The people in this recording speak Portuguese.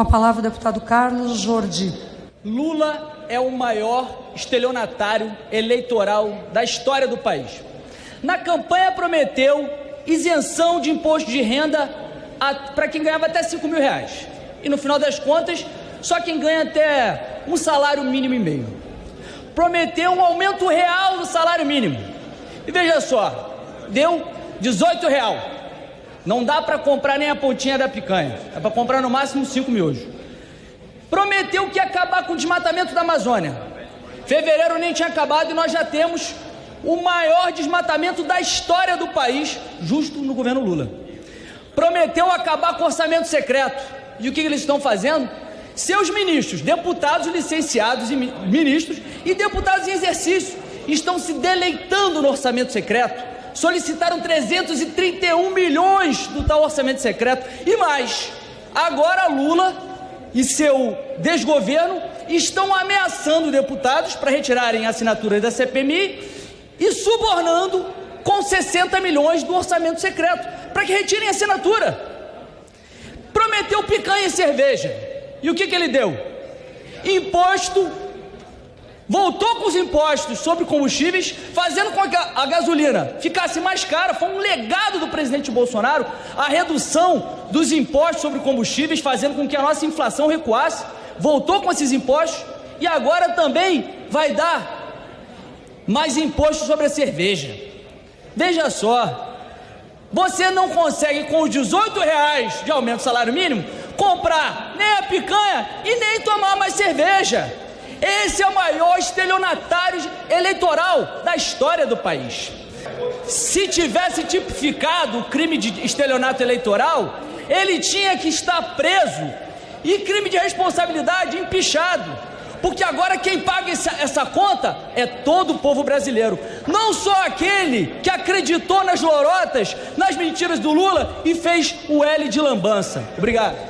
Com a palavra o deputado Carlos Jordi. Lula é o maior estelionatário eleitoral da história do país. Na campanha prometeu isenção de imposto de renda para quem ganhava até 5 mil reais. E no final das contas, só quem ganha até um salário mínimo e meio. Prometeu um aumento real do salário mínimo. E veja só, deu 18 real. Não dá para comprar nem a pontinha da picanha. É para comprar no máximo 5 miojos. Prometeu que ia acabar com o desmatamento da Amazônia. Fevereiro nem tinha acabado e nós já temos o maior desmatamento da história do país, justo no governo Lula. Prometeu acabar com o orçamento secreto. E o que eles estão fazendo? Seus ministros, deputados licenciados e ministros e deputados em exercício estão se deleitando no orçamento secreto. Solicitaram 331 milhões do tal orçamento secreto e mais. Agora Lula e seu desgoverno estão ameaçando deputados para retirarem assinaturas da CPMI e subornando com 60 milhões do orçamento secreto para que retirem a assinatura. Prometeu picanha e cerveja. E o que, que ele deu? Imposto. Voltou com os impostos sobre combustíveis, fazendo com que a gasolina ficasse mais cara. Foi um legado do presidente Bolsonaro a redução dos impostos sobre combustíveis, fazendo com que a nossa inflação recuasse. Voltou com esses impostos e agora também vai dar mais imposto sobre a cerveja. Veja só, você não consegue, com os 18 reais de aumento do salário mínimo, comprar nem a picanha e nem tomar mais cerveja. Esse é o maior estelionatário eleitoral da história do país. Se tivesse tipificado o crime de estelionato eleitoral, ele tinha que estar preso e crime de responsabilidade empichado porque agora quem paga essa, essa, conta é todo o povo brasileiro, não só aquele que acreditou nas lorotas, nas mentiras do Lula e fez o L de lambança. Obrigado.